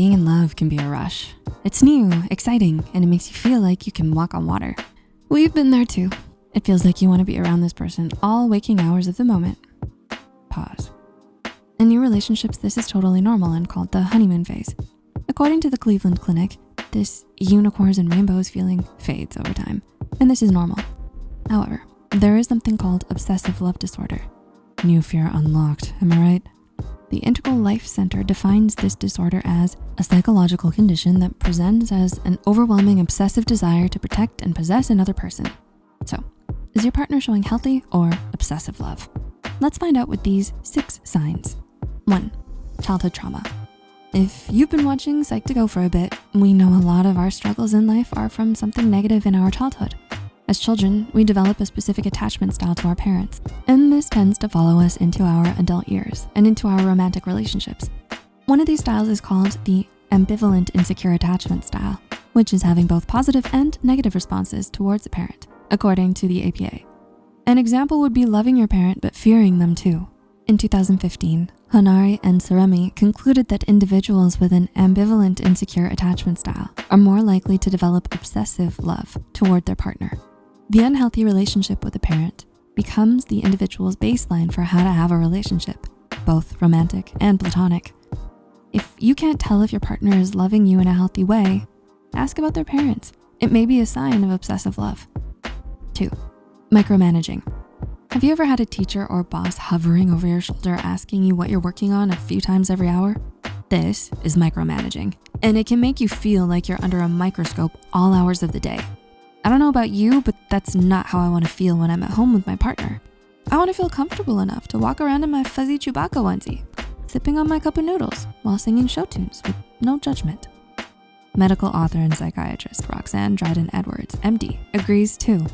Being in love can be a rush. It's new, exciting, and it makes you feel like you can walk on water. We've been there too. It feels like you wanna be around this person all waking hours of the moment. Pause. In new relationships, this is totally normal and called the honeymoon phase. According to the Cleveland Clinic, this unicorns and rainbows feeling fades over time, and this is normal. However, there is something called obsessive love disorder. New fear unlocked, am I right? The Integral Life Center defines this disorder as a psychological condition that presents as an overwhelming obsessive desire to protect and possess another person. So, is your partner showing healthy or obsessive love? Let's find out with these six signs. One, childhood trauma. If you've been watching Psych2Go for a bit, we know a lot of our struggles in life are from something negative in our childhood. As children, we develop a specific attachment style to our parents, and this tends to follow us into our adult years and into our romantic relationships. One of these styles is called the ambivalent insecure attachment style, which is having both positive and negative responses towards a parent, according to the APA. An example would be loving your parent but fearing them too. In 2015, Honari and Saremi concluded that individuals with an ambivalent insecure attachment style are more likely to develop obsessive love toward their partner. The unhealthy relationship with a parent becomes the individual's baseline for how to have a relationship, both romantic and platonic. If you can't tell if your partner is loving you in a healthy way, ask about their parents. It may be a sign of obsessive love. Two, micromanaging. Have you ever had a teacher or boss hovering over your shoulder asking you what you're working on a few times every hour? This is micromanaging, and it can make you feel like you're under a microscope all hours of the day. I don't know about you, but that's not how I wanna feel when I'm at home with my partner. I wanna feel comfortable enough to walk around in my fuzzy Chewbacca onesie, sipping on my cup of noodles while singing show tunes with no judgment. Medical author and psychiatrist Roxanne Dryden Edwards, MD, agrees too.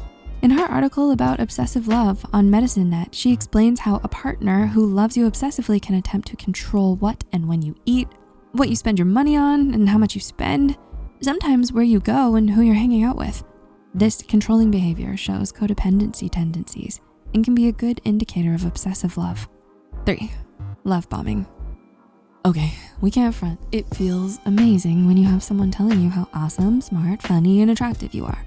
In her article about obsessive love on MedicineNet, she explains how a partner who loves you obsessively can attempt to control what and when you eat, what you spend your money on and how much you spend, sometimes where you go and who you're hanging out with. This controlling behavior shows codependency tendencies and can be a good indicator of obsessive love. Three, love bombing. Okay, we can't front. It feels amazing when you have someone telling you how awesome, smart, funny, and attractive you are.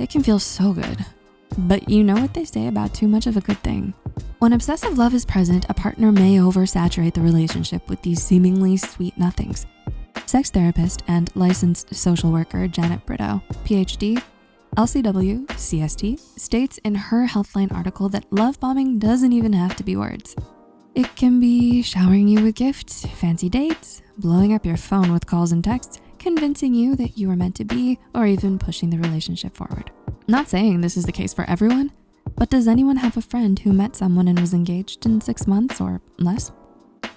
It can feel so good. But you know what they say about too much of a good thing. When obsessive love is present, a partner may oversaturate the relationship with these seemingly sweet nothings. Sex therapist and licensed social worker Janet Brito, PhD, LCW CST states in her Healthline article that love bombing doesn't even have to be words. It can be showering you with gifts, fancy dates, blowing up your phone with calls and texts, convincing you that you are meant to be, or even pushing the relationship forward. Not saying this is the case for everyone, but does anyone have a friend who met someone and was engaged in six months or less?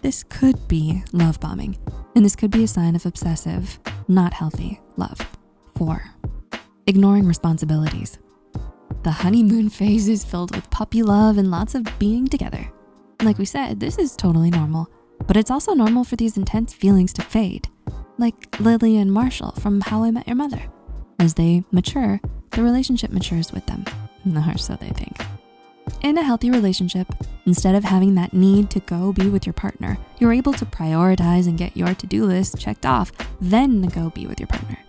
This could be love bombing, and this could be a sign of obsessive, not healthy love. Four, ignoring responsibilities. The honeymoon phase is filled with puppy love and lots of being together. Like we said, this is totally normal, but it's also normal for these intense feelings to fade, like Lily and Marshall from How I Met Your Mother. As they mature, the relationship matures with them, or so they think. In a healthy relationship, instead of having that need to go be with your partner, you're able to prioritize and get your to-do list checked off, then go be with your partner.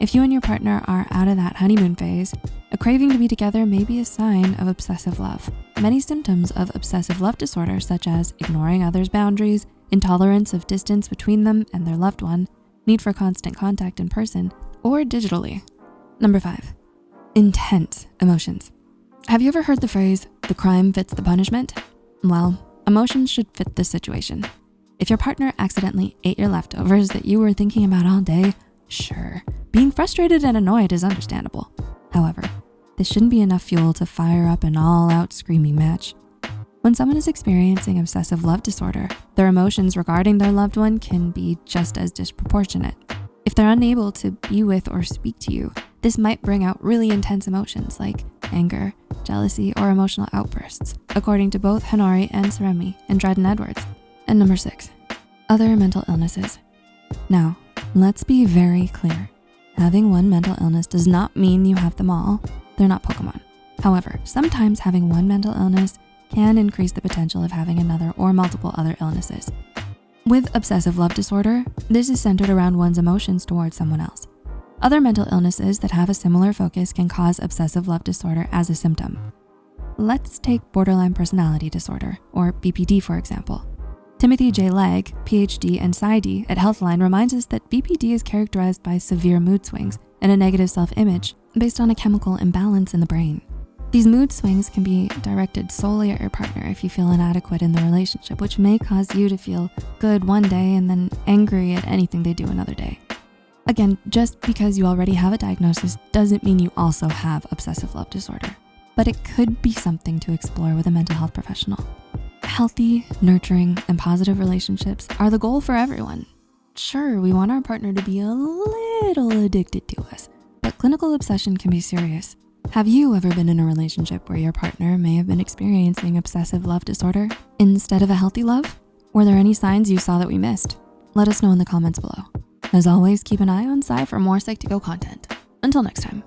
If you and your partner are out of that honeymoon phase, a craving to be together may be a sign of obsessive love. Many symptoms of obsessive love disorder, such as ignoring others' boundaries, intolerance of distance between them and their loved one, need for constant contact in person or digitally. Number five, intense emotions. Have you ever heard the phrase, the crime fits the punishment? Well, emotions should fit this situation. If your partner accidentally ate your leftovers that you were thinking about all day, sure, being frustrated and annoyed is understandable. However, this shouldn't be enough fuel to fire up an all out screaming match. When someone is experiencing obsessive love disorder, their emotions regarding their loved one can be just as disproportionate. If they're unable to be with or speak to you, this might bring out really intense emotions like anger, jealousy, or emotional outbursts, according to both Honari and Saremi and Dryden Edwards. And number six, other mental illnesses. Now, let's be very clear. Having one mental illness does not mean you have them all. They're not Pokemon. However, sometimes having one mental illness can increase the potential of having another or multiple other illnesses. With obsessive love disorder, this is centered around one's emotions towards someone else. Other mental illnesses that have a similar focus can cause obsessive love disorder as a symptom. Let's take borderline personality disorder, or BPD for example. Timothy J. Legg, PhD and PsyD at Healthline reminds us that BPD is characterized by severe mood swings and a negative self-image based on a chemical imbalance in the brain. These mood swings can be directed solely at your partner if you feel inadequate in the relationship, which may cause you to feel good one day and then angry at anything they do another day. Again, just because you already have a diagnosis doesn't mean you also have obsessive love disorder, but it could be something to explore with a mental health professional. Healthy, nurturing, and positive relationships are the goal for everyone. Sure, we want our partner to be a little addicted to us, but clinical obsession can be serious have you ever been in a relationship where your partner may have been experiencing obsessive love disorder instead of a healthy love? Were there any signs you saw that we missed? Let us know in the comments below. As always, keep an eye on Psy for more Psych2Go content. Until next time.